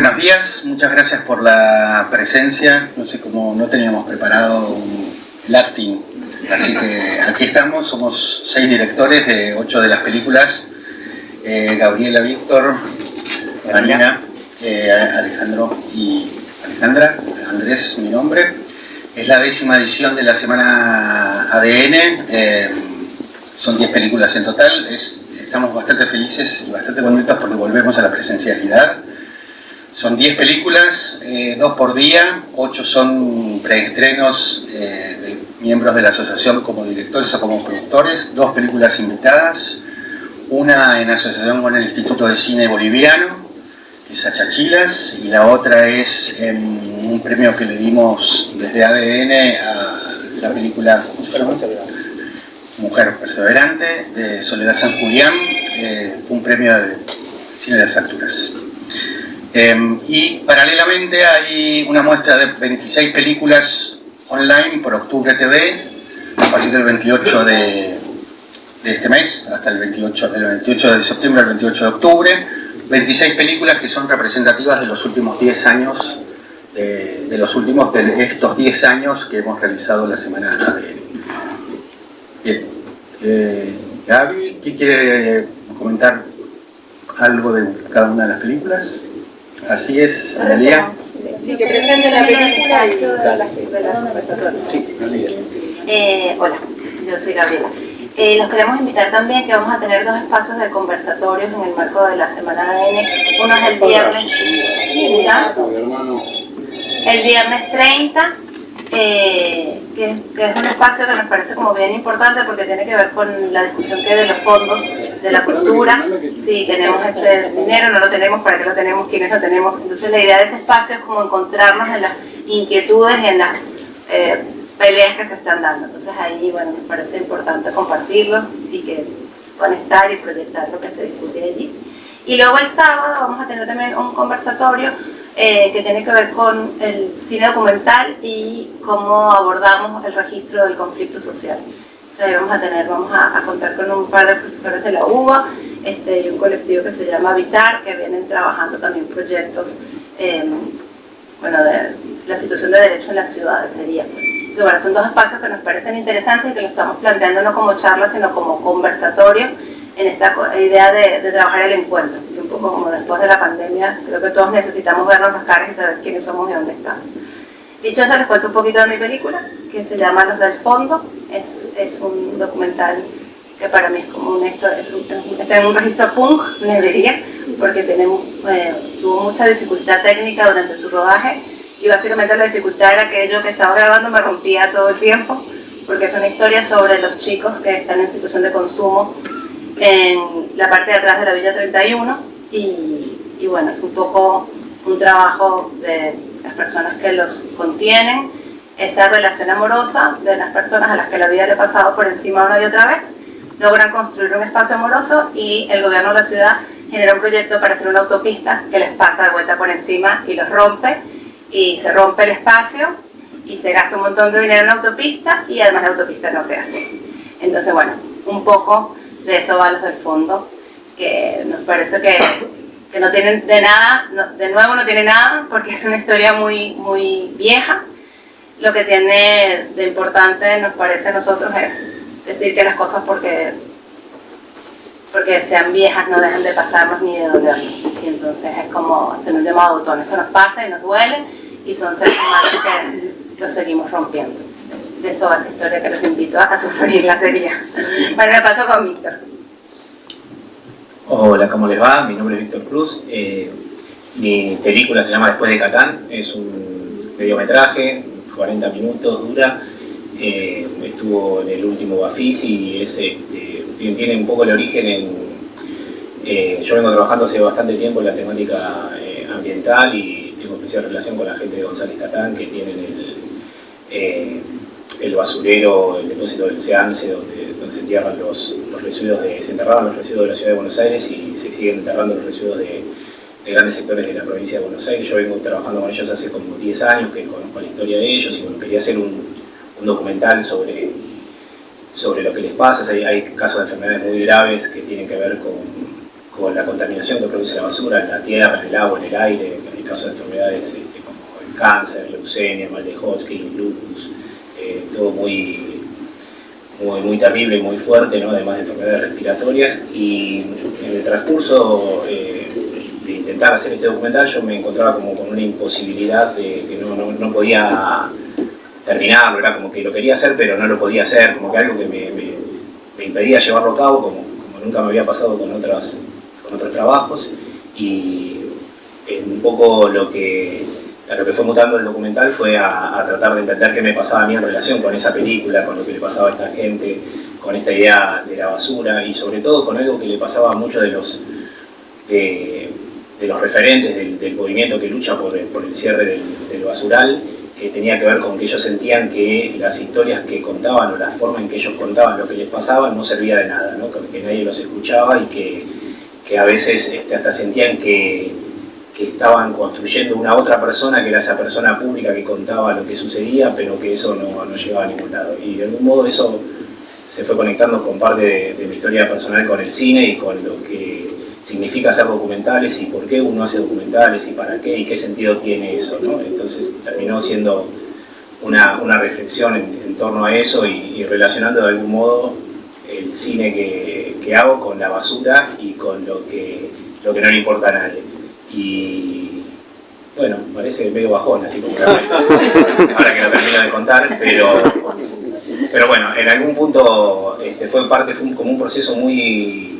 buenos días, muchas gracias por la presencia. No sé cómo no teníamos preparado el acting, así que aquí estamos. Somos seis directores de ocho de las películas. Eh, Gabriela, Víctor, Marina, eh, Alejandro y Alejandra. Andrés, mi nombre. Es la décima edición de la semana ADN. Eh, son diez películas en total. estamos bastante felices y bastante contentos porque volvemos a la presencialidad. Son 10 películas, eh, dos por día, ocho son preestrenos eh, de miembros de la asociación como directores o como productores, dos películas invitadas, una en asociación con el Instituto de Cine Boliviano, que es Achachilas, y la otra es un premio que le dimos desde ADN a la película Mujer Perseverante de Soledad San Julián, eh, un premio de cine de las alturas. Em, y paralelamente hay una muestra de 26 películas online por Octubre TV, a partir del 28 de, este mes, hasta el 28, del 28 de septiembre al 28 de octubre, 26 películas que son representativas de los últimos 10 años, de los últimos de estos 10 años que hemos realizado la Semana de Bien, eh, Gaby, ¿qué quiere comentar algo de cada una de las películas? Así es, Analia. Sí, que presente la película y eh, hola, yo soy Gabriela. Eh, los queremos invitar también que vamos a tener dos espacios de conversatorios en el marco de la Semana ADN. Uno es el viernes, el viernes 30 eh, que, es un espacio que nos parece como bien importante porque tiene que ver con la discusión que de los fondos de la cultura, si tenemos ese dinero, no lo tenemos, para qué lo tenemos, quiénes lo tenemos. Entonces la idea de ese espacio es como encontrarnos en las inquietudes y en las eh, peleas que se están dando. Entonces ahí, bueno, nos parece importante compartirlo y que conectar y proyectar lo que se discute allí. Y luego el sábado vamos a tener también un conversatorio eh, que tiene que ver con el cine documental y cómo abordamos el registro del conflicto social. Sea, vamos a tener, vamos a, contar con un par de profesores de la UBA este, y un colectivo que se llama Habitar, que vienen trabajando también proyectos, bueno, de la situación de derecho en las ciudades sería. son dos espacios que nos parecen interesantes y que lo estamos planteando no como charla, sino como conversatorio en esta idea de, trabajar el encuentro. Poco como después de la pandemia, creo que todos necesitamos vernos las caras y saber quiénes somos y dónde estamos. Dicho eso, les cuento un poquito de mi película, que se llama Los del Fondo. Es, es un documental que para mí es como un, esto, es un, está en un registro punk, me diría, porque tenemos, eh, tuvo mucha dificultad técnica durante su rodaje y básicamente la dificultad era que yo que estaba grabando me rompía todo el tiempo porque es una historia sobre los chicos que están en situación de consumo en la parte de atrás de la Villa 31 y, bueno, es un poco un trabajo de las personas que los contienen, esa relación amorosa de las personas a las que la vida le ha pasado por encima una y otra vez, logran construir un espacio amoroso y el gobierno de la ciudad genera un proyecto para hacer una autopista que les pasa de vuelta por encima y los rompe y se rompe el espacio y se gasta un montón de dinero en la autopista y además la autopista no se hace. Entonces, bueno, un poco de eso va los del fondo, que nos parece que, que no tienen de nada, de nuevo no tiene nada, porque es una historia muy, muy vieja. Lo que tiene de importante, nos parece a nosotros, es decir que las cosas porque, porque sean viejas no dejan de pasarnos ni de dolernos. Y entonces es como hacer un llamado a botón. Eso nos pasa y nos duele, y son seres humanos que lo seguimos rompiendo de eso esa historia que los invito a sufrir la serie. Bueno, me paso con Víctor. Hola, ¿cómo les va? Mi nombre es Víctor Cruz. Eh, mi película se llama Después de Catán, es un mediometraje, 40 minutos dura. Eh, estuvo en el último Bafisi y ese tiene un poco el origen en... Eh, yo vengo trabajando hace bastante tiempo en la temática ambiental y tengo especial relación con la gente de González Catán que tienen el el basurero, el depósito del SEANSE, donde, se entierran los, residuos de, se enterraban los residuos de la ciudad de Buenos Aires y se siguen enterrando los residuos de, grandes sectores de la provincia de Buenos Aires. Yo vengo trabajando con ellos hace como 10 años, que conozco la historia de ellos y bueno, quería hacer un, documental sobre, sobre lo que les pasa. Hay, hay, casos de enfermedades muy graves que tienen que ver con, con, la contaminación que produce la basura en la tierra, en el agua, en el aire, caso de enfermedades este, como el cáncer, leucemia, mal de Hodgkin, lupus, eh, todo muy, muy, muy terrible muy fuerte, ¿no? además de enfermedades respiratorias. Y en el transcurso eh, de intentar hacer este documental yo me encontraba como con una imposibilidad de que no, no, no podía terminarlo, era como que lo quería hacer pero no lo podía hacer, como que algo que me, me, impedía llevarlo a cabo, como, como, nunca me había pasado con, otras, con otros trabajos. Y un poco lo que, a lo que fue mutando el documental fue a, tratar de entender qué me pasaba a mí en relación con esa película, con lo que le pasaba a esta gente, con esta idea de la basura y sobre todo con algo que le pasaba a muchos de los, de, los referentes del, movimiento que lucha por, el cierre del, basural que tenía que ver con que ellos sentían que las historias que contaban o la forma en que ellos contaban lo que les pasaba no servía de nada, que nadie los escuchaba y que, que a veces este, hasta sentían que, que, estaban construyendo una otra persona que era esa persona pública que contaba lo que sucedía, pero que eso no, no llegaba a ningún lado. Y de algún modo eso se fue conectando con parte de, de mi historia personal con el cine y con lo que significa hacer documentales y por qué uno hace documentales y para qué y qué sentido tiene eso. Entonces terminó siendo una, una reflexión en, en, torno a eso y, y, relacionando de algún modo el cine que, que, hago con la basura y con lo que, lo que no le importa a nadie. Y bueno, parece medio bajón, así como ahora que lo termino de contar, pero, pero bueno, en algún punto este, fue parte, fue un, como un proceso muy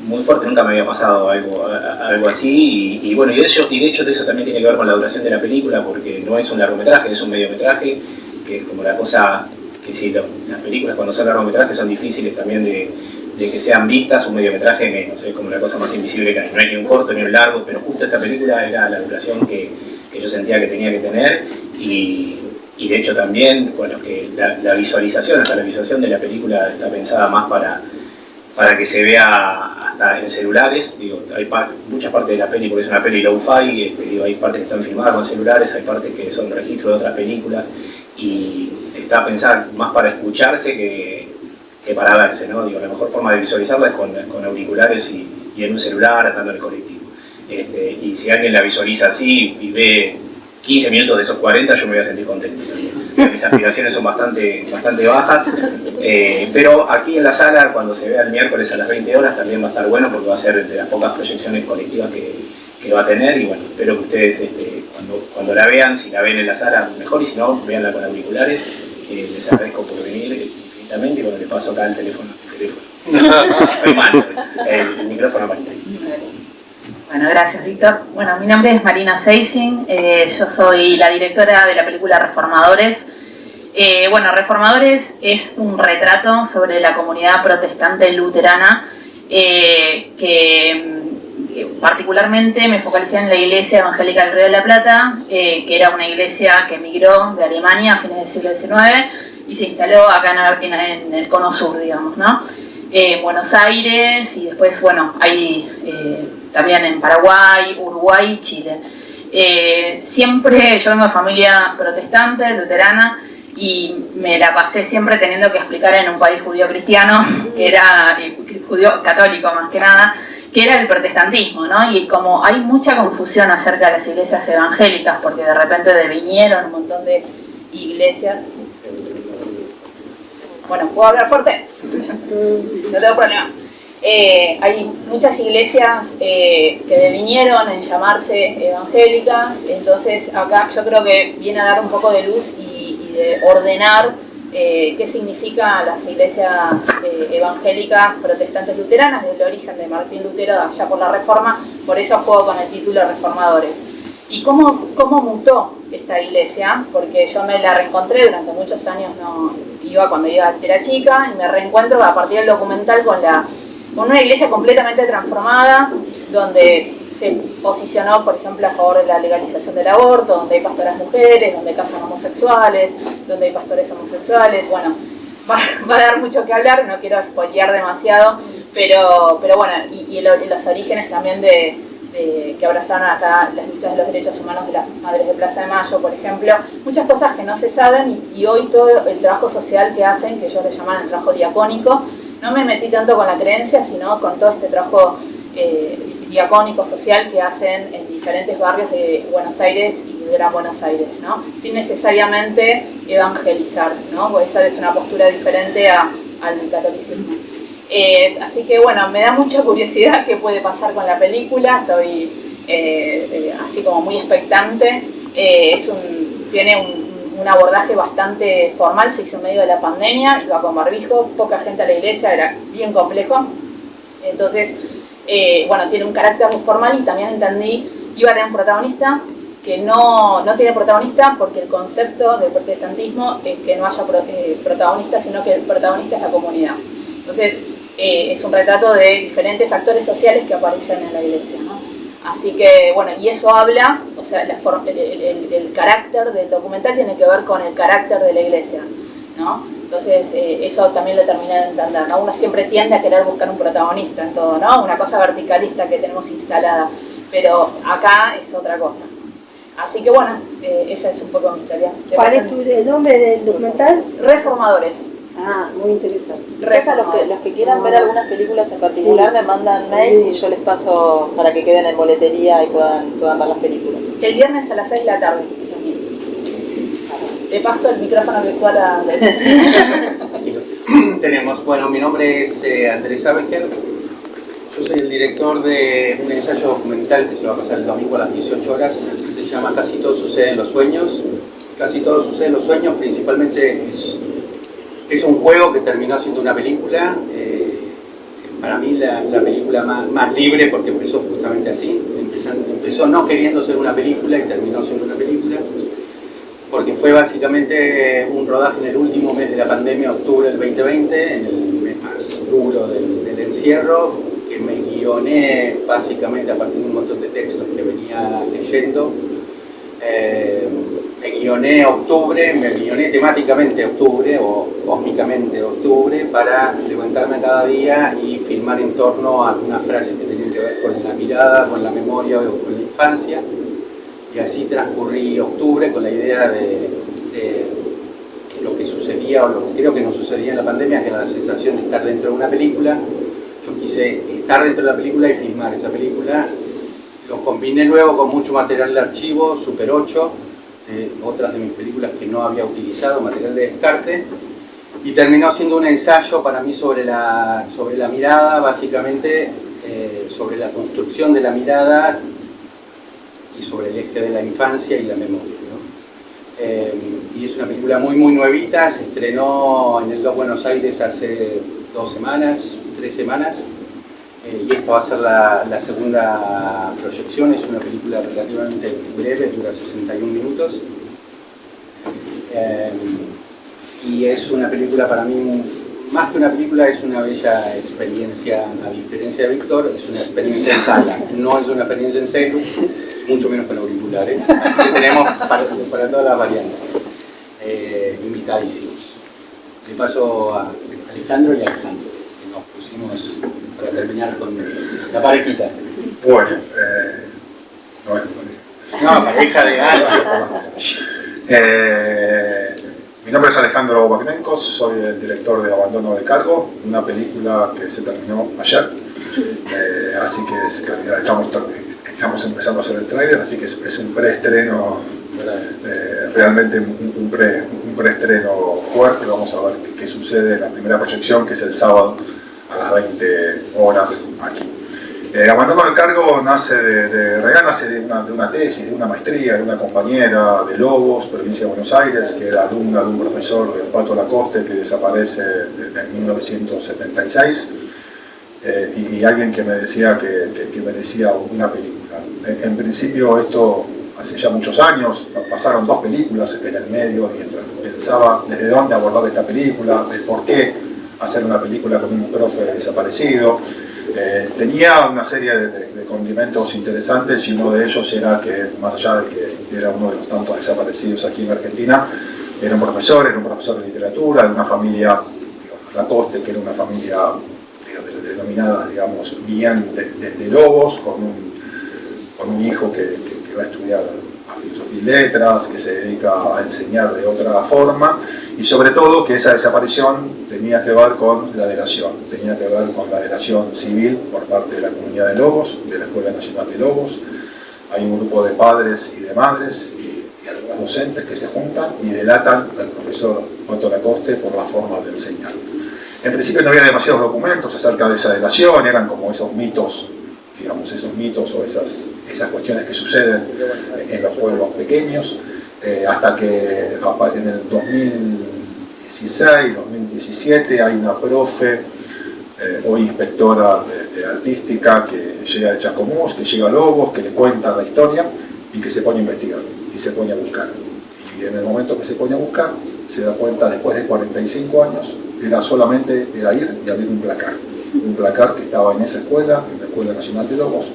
muy fuerte, nunca me había pasado algo, algo así y, y, bueno, y de, hecho, y de hecho eso también tiene que ver con la duración de la película porque no es un largometraje, es un mediometraje, que es como la cosa que sí, las películas cuando son largometrajes son difíciles también de, de, que sean vistas, un mediometraje menos, es como la cosa más invisible que hay, no hay ni un corto ni un largo, pero justo esta película era la duración que, yo sentía que tenía que tener. Y, de hecho también, bueno, que la, visualización, hasta la visualización de la película está pensada más para para que se vea hasta en celulares, hay muchas partes de la peli, porque es una peli low-fi, este, hay partes que están filmadas con celulares, hay partes que son registros de otras películas, y está pensada más para escucharse que, que para verse, ¿no? Digo, la mejor forma de visualizarla es con, con auriculares y, y, en un celular, andando en el colectivo. Este, y si alguien la visualiza así y ve 15 minutos de esos 40, yo me voy a sentir contento. Mis aspiraciones son bastante, bastante bajas, eh, pero aquí en la sala, cuando se vea el miércoles a las 20 horas, también va a estar bueno porque va a ser de las pocas proyecciones colectivas que, que va a tener y bueno, espero que ustedes este, cuando, cuando la vean, si la ven en la sala, mejor y si no, veanla con auriculares. Eh, les agradezco por venir y bueno, le paso acá el teléfono. El teléfono. Mal, el, el micrófono para bueno, gracias Víctor. Bueno, mi nombre es Marina Seising, eh, yo soy la directora de la película Reformadores. Eh, bueno, Reformadores es un retrato sobre la comunidad protestante luterana eh, que particularmente me focalicé en la iglesia evangélica del Río de la Plata, que era una iglesia que emigró de Alemania a fines del siglo XIX y se instaló acá en, el cono sur, digamos, ¿no? En Buenos Aires y después, bueno, hay también en Paraguay, Uruguay, Chile. Eh, siempre, yo vengo de familia protestante, luterana, y me la pasé siempre teniendo que explicar en un país judío cristiano, que era judío católico más que nada, que era el protestantismo, ¿no? Y como hay mucha confusión acerca de las iglesias evangélicas, porque de repente devinieron un montón de iglesias. Bueno, ¿puedo hablar fuerte? No tengo problema. Eh, hay muchas iglesias eh, que devinieron en llamarse evangélicas, entonces acá yo creo que viene a dar un poco de luz y, de ordenar eh, qué significan las iglesias evangélicas protestantes luteranas, del origen de Martín Lutero allá por la Reforma, por eso juego con el título Reformadores. ¿Y cómo, cómo mutó esta iglesia? Porque yo me la reencontré durante muchos años, no iba cuando iba, era chica, y me reencuentro a partir del documental con la con una iglesia completamente transformada, donde se posicionó, por ejemplo, a favor de la legalización del aborto, donde hay pastoras mujeres, donde casan homosexuales, donde hay pastores homosexuales, bueno, va, va a dar mucho que hablar, no quiero spoilear demasiado, pero, pero bueno, y, los orígenes también de, de, que abrazaron acá las luchas de los derechos humanos de las madres de Plaza de Mayo, por ejemplo, muchas cosas que no se saben y, y hoy todo el trabajo social que hacen, que ellos le llaman el trabajo diacónico, no me metí tanto con la creencia, sino con todo este trabajo eh, diacónico social que hacen en diferentes barrios de Buenos Aires y Gran Buenos Aires, ¿no? sin necesariamente evangelizar, ¿no? porque esa es una postura diferente a, al catolicismo. Eh, así que bueno, me da mucha curiosidad qué puede pasar con la película, estoy eh, eh, así como muy expectante. tiene un, un, abordaje bastante formal, se hizo en medio de la pandemia, iba con barbijo, poca gente a la iglesia, era bien complejo. Entonces, bueno, tiene un carácter muy formal y también entendí, iba a tener un protagonista que no, no tiene protagonista porque el concepto del protestantismo es que no haya protagonista, sino que el protagonista es la comunidad. Entonces, eh, es un retrato de diferentes actores sociales que aparecen en la iglesia. ¿no? Así que, bueno, y eso habla, o sea, la el, el, el, carácter del documental tiene que ver con el carácter de la iglesia. ¿no? Entonces, eh, eso también lo terminé de entender. ¿no? Uno siempre tiende a querer buscar un protagonista en todo, ¿no? una cosa verticalista que tenemos instalada, pero acá es otra cosa. Así que bueno, eh, esa es un poco mi historia. ¿Cuál es tu, el nombre del documental? Reformadores. Ah, muy interesante. Los que, los que quieran ver algunas películas en particular sí. me mandan mails y yo les paso para que queden en boletería y puedan, puedan ver las películas. El viernes a las 6 de la tarde. Le paso el micrófono virtual a Tenemos, bueno, mi nombre es eh, Andrés Abecker. Yo soy el director de un ensayo documental que se va a pasar el domingo a las 18 horas. Se llama Casi todo sucede en los sueños. Casi todo sucede en los sueños, principalmente es es un juego que terminó siendo una película, eh, para mí la, la película más, libre porque empezó justamente así, empezó, no queriendo ser una película y terminó siendo una película, porque fue básicamente un rodaje en el último mes de la pandemia, octubre del 2020, en el mes más duro del, del encierro, que me guioné básicamente a partir de un montón de textos que venía leyendo. Eh, me guioné octubre, me guioné temáticamente octubre o cósmicamente octubre para levantarme cada día y filmar en torno a algunas frases que tenían que ver con la mirada, con la memoria o con la infancia. Y así transcurrí octubre con la idea de, lo que sucedía o lo que creo que no sucedía en la pandemia, que era la sensación de estar dentro de una película. Yo quise estar dentro de la película y filmar esa película. Lo combiné luego con mucho material de archivo, Super 8, de otras de mis películas que no había utilizado, material de descarte, y terminó siendo un ensayo para mí sobre la, sobre la mirada, básicamente eh, sobre la construcción de la mirada y sobre el eje de la infancia y la memoria. Eh, y es una película muy muy nuevita, se estrenó en el Dos Buenos Aires hace dos semanas, tres semanas, eh, y esta va a ser la, segunda proyección, es una película relativamente breve, dura 61 minutos. Eh, y es una película para mí, más que una película, es una bella experiencia, a diferencia de Víctor, es una experiencia en sala, no es una experiencia en celu, mucho menos con auriculares, que tenemos para, para, todas las variantes. Eh, invitadísimos. Le paso a Alejandro y a Alejandro, que nos pusimos terminar con la parejita. Bueno, eh, no es pareja. No, pareja de algo. eh, mi nombre es Alejandro Bagnenkos, soy el director de Abandono de Cargo, una película que se terminó ayer, eh, así que es, estamos, estamos, empezando a hacer el trailer, así que es, es un preestreno, eh, realmente un, un, pre, un preestreno fuerte, vamos a ver qué, qué sucede en la primera proyección, que es el sábado 20 horas aquí. Eh, del cargo nace de, de nace de una, tesis, de una maestría, de una compañera de Lobos, provincia de Buenos Aires, que era alumna de un profesor del Pato Lacoste que desaparece en 1976, eh, y, alguien que me decía que, merecía una película. En, principio esto hace ya muchos años, pasaron dos películas en el medio, y pensaba desde dónde abordar esta película, de por qué hacer una película con un profe desaparecido, eh, tenía una serie de, condimentos interesantes y uno de ellos era que, más allá de que era uno de los tantos desaparecidos aquí en Argentina, era un profesor, era un profesor de literatura, de una familia, digamos, Lacoste, que era una familia denominada, digamos, bien de, lobos, con un, con un hijo que, que, va a estudiar filosofía y letras, que se dedica a enseñar de otra forma, y sobre todo que esa desaparición tenía que ver con la delación, tenía que ver con la delación civil por parte de la comunidad de Lobos, de la Escuela Nacional de Lobos. Hay un grupo de padres y de madres y, y algunos docentes que se juntan y delatan al profesor Otto Lacoste por la forma de enseñar. En principio no había demasiados documentos acerca de esa delación, eran como esos mitos, digamos, esos mitos o esas, esas cuestiones que suceden en los pueblos pequeños, eh, hasta que en el 2016, 2017 hay una profe, eh, hoy inspectora de, artística, que llega de Chacomús, que llega a Lobos, que le cuenta la historia y que se pone a investigar y se pone a buscar. Y en el momento que se pone a buscar, se da cuenta después de 45 años era solamente era ir y abrir un placar. Un placar que estaba en esa escuela, en la Escuela Nacional de Lobos,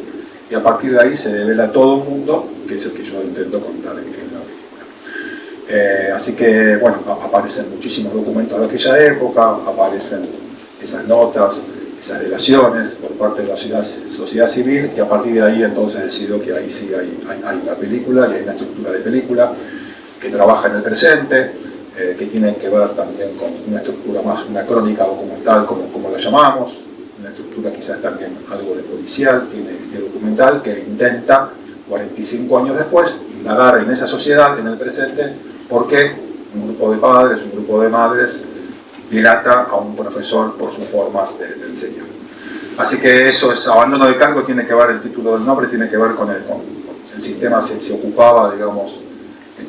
y a partir de ahí se devela todo un mundo, que es el que yo intento contar en, película. Eh, así que, bueno, aparecen muchísimos documentos de aquella época, aparecen esas notas, esas relaciones por parte de la sociedad, civil, y a partir de ahí entonces decido que ahí sí hay una película, y hay una estructura de película que trabaja en el presente, eh, que tienen que ver también con una estructura más, una crónica documental como, como la llamamos, una estructura quizás también algo de policial, tiene este documental que intenta, 45 años después, indagar en esa sociedad, en el presente, por qué un grupo de padres, un grupo de madres, dilata a un profesor por sus formas de, enseñar. Así que eso es abandono de cargo, tiene que ver, el título del nombre tiene que ver con el, sistema se, se ocupaba, digamos,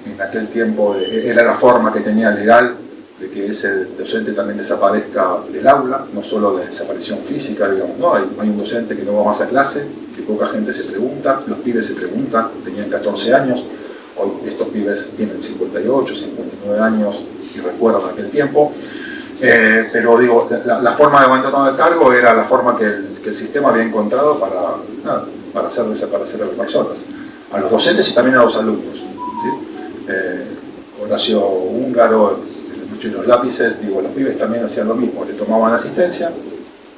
en aquel tiempo era la forma que tenía legal de que ese docente también desaparezca del aula, no solo de desaparición física, digamos, no, hay, hay, un docente que no va más a clase, que poca gente se pregunta, los pibes se preguntan, tenían 14 años, estos pibes tienen 58, 59 años y recuerdan aquel tiempo, eh, pero digo, la, la, forma de abandono de cargo era la forma que el, que el sistema había encontrado para, nada, para hacer desaparecer a las personas, a los docentes y también a los alumnos. ¿sí? Eh, Horacio Húngaro, noche de los lápices, digo, los pibes también hacían lo mismo, le tomaban asistencia,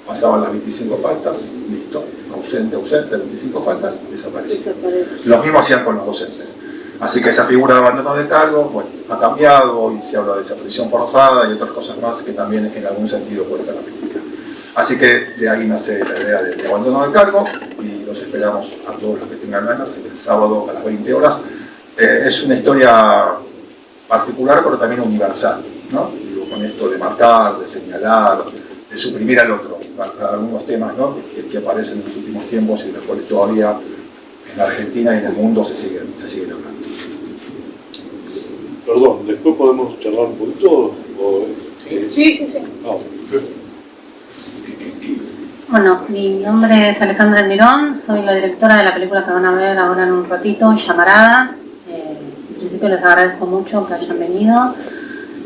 pasaban las 25 faltas, listo, ausente, ausente, 25 faltas, desaparecía. Desaparece. Lo mismo hacían con los docentes. Así que esa figura de abandono de cargo bueno, ha cambiado y se habla de desaparición forzada y otras cosas más que también en algún sentido cuenta la película. Así que de ahí nace la idea de abandono de cargo y los esperamos a todos los que tengan ganas el sábado a las 20 horas eh, es una historia particular pero también universal, ¿no? Digo, con esto de marcar, de señalar, de suprimir al otro, algunos temas ¿no? que, que, aparecen en los últimos tiempos y de los cuales todavía en Argentina y en el mundo se siguen, se siguen hablando. Perdón, después podemos charlar un poquito. O, ¿sí? sí, sí, sí. Ah, bueno, mi nombre es Alejandra Mirón, soy la directora de la película que van a ver ahora en un ratito, Llamarada. Eh, en principio les agradezco mucho que hayan venido.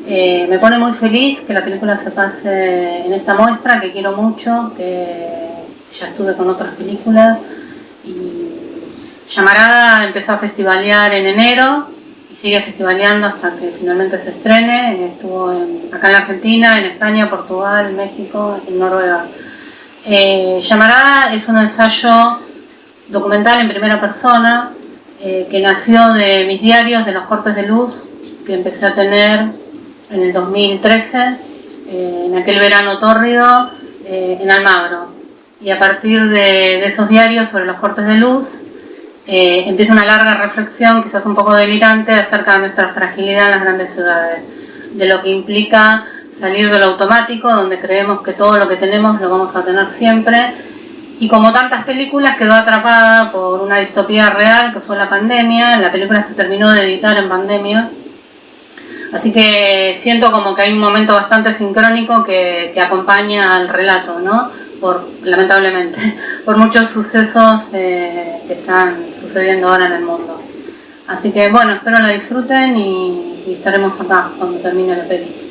Eh, me pone muy feliz que la película se pase en esta muestra, que quiero mucho, que ya estuve con otras películas. Y Llamarada empezó a festivalear en enero sigue festivaleando hasta que finalmente se estrene. Estuvo en, acá en la Argentina, en España, Portugal, México y Noruega. Eh, Llamarada es un ensayo documental en primera persona eh, que nació de mis diarios, de los cortes de luz que empecé a tener en el 2013, eh, en aquel verano tórrido, eh, en Almagro. Y a partir de, esos diarios sobre los cortes de luz, eh, empieza una larga reflexión, quizás un poco delirante, acerca de nuestra fragilidad en las grandes ciudades, de lo que implica salir de lo automático, donde creemos que todo lo que tenemos lo vamos a tener siempre, y como tantas películas quedó atrapada por una distopía real que fue la pandemia, la película se terminó de editar en pandemia, así que siento como que hay un momento bastante sincrónico que, que acompaña al relato, ¿no? Por, lamentablemente, por muchos sucesos eh, que están sucediendo ahora en el mundo. Así que bueno, espero la disfruten y, y estaremos acá cuando termine la película.